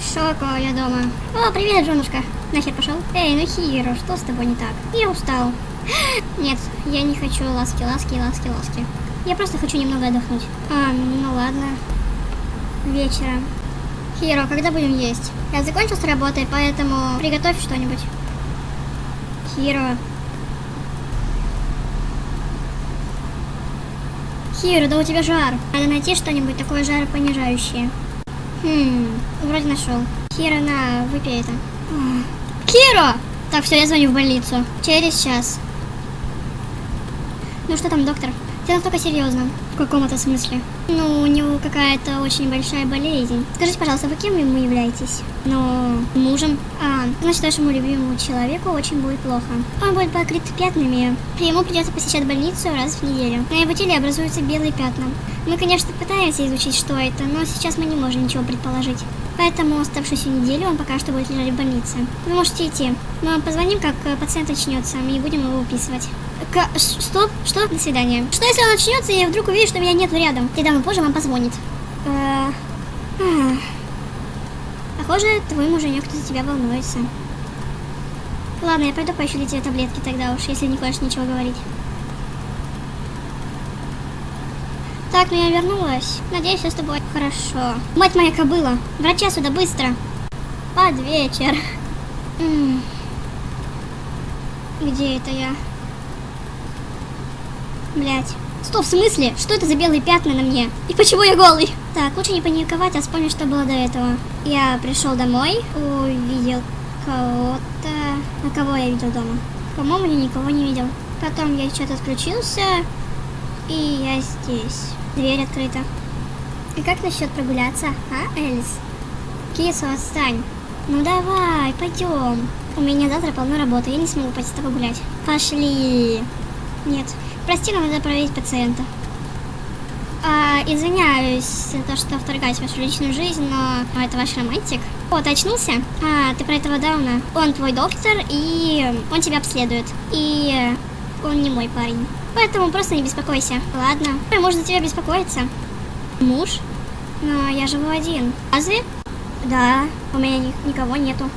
Шоко, я дома. О, привет, женушка. Нахер пошел? Эй, ну Хиро, что с тобой не так? Я устал. Нет, я не хочу ласки, ласки, ласки, ласки. Я просто хочу немного отдохнуть. А, ну ладно. Вечером. Хиро, когда будем есть? Я закончил с работой, поэтому приготовь что-нибудь. Хиро. Хиро, да у тебя жар. Надо найти что-нибудь такое жаропонижающее. Хм, вроде нашел. Хиро, на, выпей это. Хиро! Так, все, я звоню в больницу. Через час. Ну что там, доктор? Все настолько серьезно. Каком-то смысле. Ну, у него какая-то очень большая болезнь. Скажите, пожалуйста, вы кем ему являетесь? Ну, мужем. А, значит, вашему любимому человеку очень будет плохо. Он будет покрыт пятнами. Ему придется посещать больницу раз в неделю. На его теле образуются белые пятна. Мы, конечно, пытаемся изучить, что это, но сейчас мы не можем ничего предположить. Поэтому оставшуюся неделю он пока что будет лежать в больнице. Вы можете идти. Мы позвоним, как пациент очнется, и будем его выписывать. К... Стоп, что? До свидания. Что если он очнется и вдруг увидит, что меня нету рядом? Тогда он позже вам позвонит. Э, Похоже, твой муженек за тебя волнуется. Ладно, я пойду поищу для тебя таблетки тогда уж, если не хочешь ничего говорить. Так, ну я вернулась. Надеюсь, все с тобой хорошо. Мать моя кобыла, врача сюда быстро. Под вечер. Где это я? Блять. Стоп, в смысле? Что это за белые пятна на мне? И почему я голый? Так, лучше не паниковать, а вспомнить, что было до этого. Я пришел домой, увидел кого-то... А кого я видел дома? По-моему, я никого не видел. Потом я что-то отключился, и я здесь. Дверь открыта. И как насчет прогуляться, а, Элис? Кису, отстань. Ну давай, пойдем. У меня завтра полно работы, я не смогу пойти с тобой гулять. Пошли. Нет, прости, но надо проверить пациента. А, извиняюсь за то, что вторгаюсь в вашу личную жизнь, но это ваш романтик. О, ты очнулся? А, ты про этого Дауна. Он твой доктор, и он тебя обследует. И он не мой парень. Поэтому просто не беспокойся. Ладно. Можно тебя беспокоиться. Муж? Но я живу один. Разве? Да, у меня ни никого нету.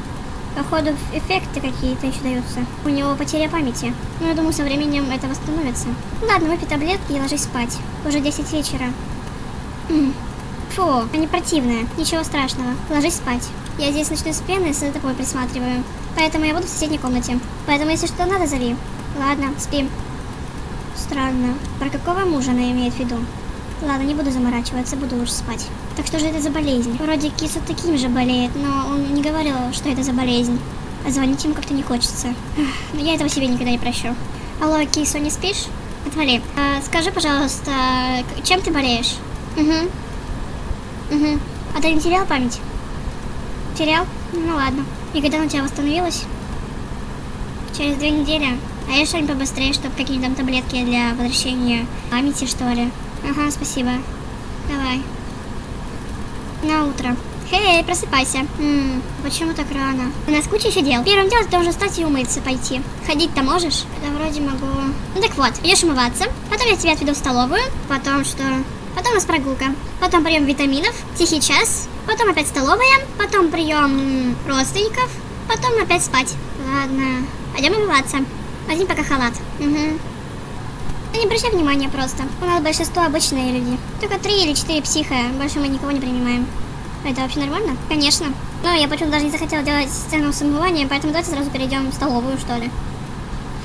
Походу, эффекты какие-то еще даются. У него потеря памяти. Но я думаю, со временем это восстановится. Ладно, выпей таблетки и ложись спать. Уже 10 вечера. Фу, они противные. Ничего страшного. Ложись спать. Я здесь ночной смены за тобой присматриваю. Поэтому я буду в соседней комнате. Поэтому, если что надо, зови. Ладно, спи. Странно. Про какого мужа она имеет в виду? Ладно, не буду заморачиваться, буду лучше спать. Так что же это за болезнь? Вроде Киса таким же болеет, но он не говорил, что это за болезнь. А звонить ему как-то не хочется. Но я этого себе никогда не прощу. Алло, Кисо, не спишь? Отвали. А, скажи, пожалуйста, чем ты болеешь? Угу. Угу. А ты не терял память? Терял? Ну ладно. И когда у тебя восстановилась? Через две недели. А я что-нибудь побыстрее, чтобы какие-то там таблетки для возвращения памяти, что ли? Ага, спасибо. Давай. На утро. Эй, просыпайся. Ммм, почему так рано? У нас куча еще дел. Первым делом ты должен встать и умыться пойти. Ходить-то можешь? Да вроде могу. Ну так вот, идешь умываться. Потом я тебя отведу в столовую. Потом что? Потом у нас прогулка. Потом прием витаминов. Тихий час. Потом опять столовая. Потом прием родственников. Потом опять спать. Ладно. Пойдем умываться. Возьми пока халат. Угу. Да не обращай внимания просто. У нас большинство обычные люди. Только три или четыре психа. Больше мы никого не принимаем. Это вообще нормально? Конечно. Но я почему-то даже не захотела делать сцену с умыванием, поэтому давайте сразу перейдем в столовую, что ли.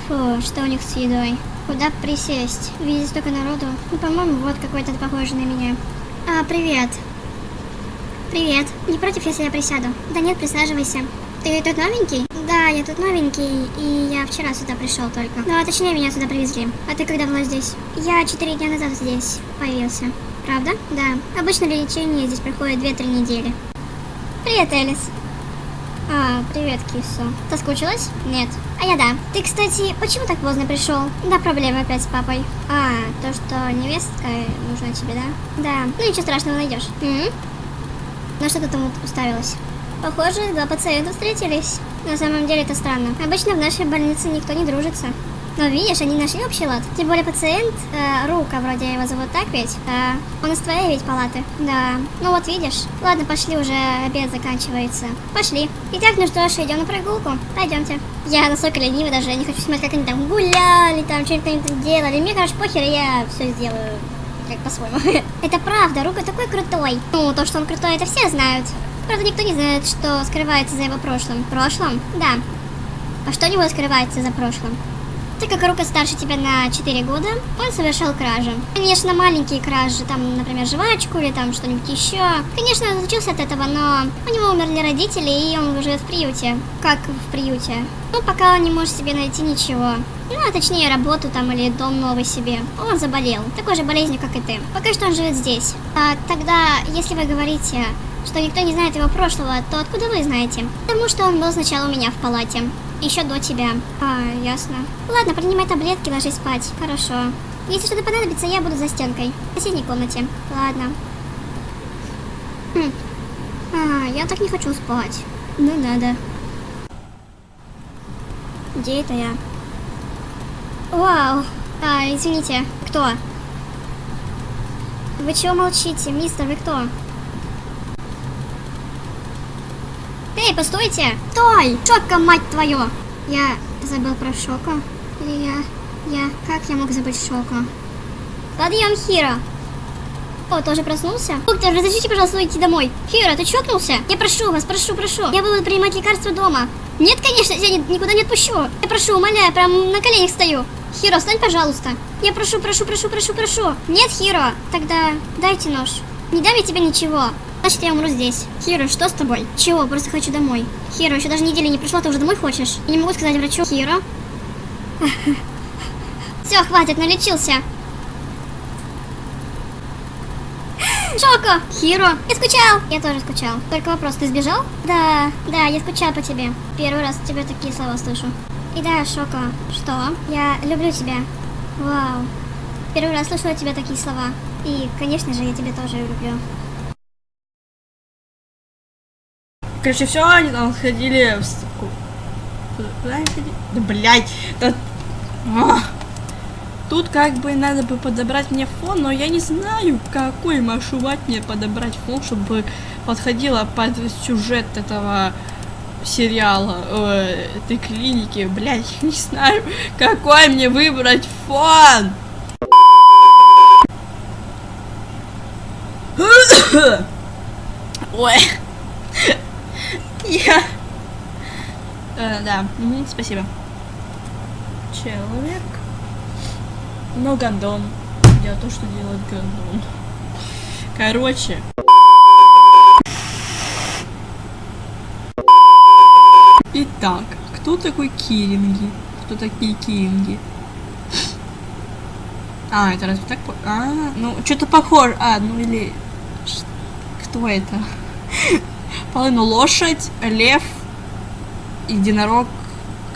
Фу, что у них с едой? Куда присесть? Видеть столько народу. Ну, по-моему, вот какой-то похожий на меня. А, привет. Привет. Не против, если я присяду? Да нет, присаживайся. Ты тут новенький? Да, я тут новенький, и я вчера сюда пришел только. Ну, а точнее, меня сюда привезли. А ты когда была здесь? Я четыре дня назад здесь появился. Правда? Да. Обычно лечение здесь проходит 2-3 недели. Привет, Элис. А, привет, Кисо. Соскучилась? Нет. А я да. Ты, кстати, почему так поздно пришел? Да, проблемы опять с папой. А, то, что невестка нужна тебе, да? Да. Ну, ничего страшного найдешь. М На что ты там уставилась? Похоже, два пациента встретились. На самом деле это странно. Обычно в нашей больнице никто не дружится. Но видишь, они нашли общий лад. Тем более пациент, э, Рука, вроде его зовут так ведь? Да. Он из твоей ведь палаты? Да. Ну вот видишь. Ладно, пошли уже, обед заканчивается. Пошли. Итак, ну что ж, идем на прогулку. Пойдемте. Я настолько ленивый даже, я не хочу смотреть, как они там гуляли, там что-нибудь делали. Мне, короче, похер, я все сделаю как по-своему. это правда, Рука такой крутой. Ну, то, что он крутой, это все знают. Правда, никто не знает, что скрывается за его прошлым. Прошлым? Да. А что у него скрывается за прошлым? Так как Рука старше тебя на 4 года, он совершал кражи. Конечно, маленькие кражи, там, например, жвачку или там что-нибудь еще. Конечно, он отучился от этого, но у него умерли родители, и он живет в приюте. Как в приюте? Ну, пока он не может себе найти ничего. Ну, а точнее, работу там или дом новый себе. Он заболел, такой же болезнью, как и ты. Пока что он живет здесь. А тогда, если вы говорите, что никто не знает его прошлого, то откуда вы знаете? Потому что он был сначала у меня в палате. Еще до тебя. А, ясно. Ладно, принимай таблетки, ложись спать. Хорошо. Если что-то понадобится, я буду за стенкой. В соседней комнате. Ладно. Хм. А, я так не хочу спать. Ну надо. Где это я? Вау. А, извините. Кто? Вы чего молчите, мистер, вы кто? Эй, постойте! Стой! Шока, мать твою! Я забыл про Шока? Или я... Я... Как я мог забыть Шока? Подъем, Хиро! О, тоже проснулся? Доктор, разрешите, пожалуйста, уйти домой. Хиро, ты чокнулся? Я прошу вас, прошу, прошу. Я буду принимать лекарства дома. Нет, конечно, я никуда не отпущу. Я прошу, умоляю, прям на коленях стою. Хиро, встань, пожалуйста. Я прошу, прошу, прошу, прошу, прошу. Нет, Хиро, тогда дайте нож. Не дам я тебе ничего. Значит, я умру здесь. Хиро, что с тобой? Чего? Просто хочу домой. Хиро, еще даже недели не пришла, ты уже домой хочешь? Я не могу сказать врачу. Хиро? Все, хватит, налечился. Шоко! Хиро! Я скучал! Я тоже скучал. Только вопрос, ты сбежал? Да, да, я скучал по тебе. Первый раз тебе такие слова слышу. И да, Шоко. Что? Я люблю тебя. Вау. Первый раз слышу от тебя такие слова. И, конечно же, я тебя тоже люблю. Короче, все, они там сходили в... Куда они ходили? Да, блядь, да... А! Тут как бы надо бы подобрать мне фон, но я не знаю, какой маршрут мне подобрать фон, чтобы подходило под сюжет этого сериала, э, этой клиники. Блядь, я не знаю, какой мне выбрать фон. Ой. Я... Э, да, угу, спасибо. Человек. Но гандон. Я то, что делает гандон. Короче. Итак, кто такой Киринги? Кто такие Киринги? А, это разве так? А, ну, что-то похоже. А, ну или... Кто это? Половину лошадь, лев, единорог.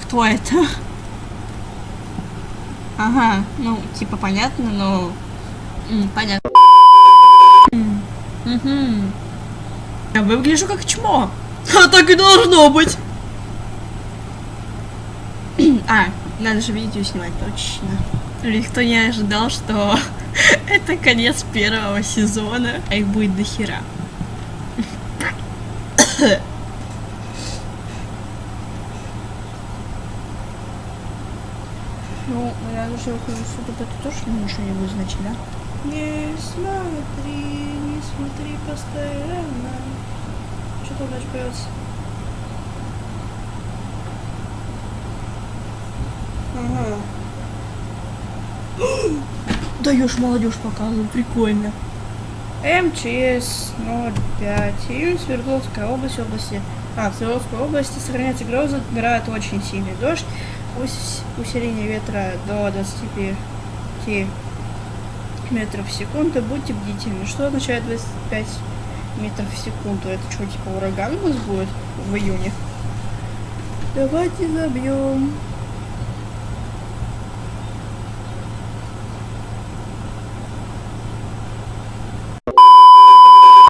Кто это? Ага, ну, типа понятно, но... М, понятно. Угу. Я выгляжу как чмо. А так и должно быть. а, надо же видео снимать, точно. Никто не ожидал, что это конец первого сезона, а их будет до хера. Ну, я уже ухожу сюда, это тоже ничего не будет значить, да? Не смотри, не смотри постоянно. Что там дальше поется? Ага. Даешь молодежь показывать, прикольно. МЧС 05. Июнь Свердловская область, области. А, в Свердловской области сохраняется гроза, играет очень сильный дождь. Ус усиление ветра до 25 метров в секунду. Будьте бдительны. Что означает 25 метров в секунду? Это что, типа ураган у нас будет в июне? Давайте забьем.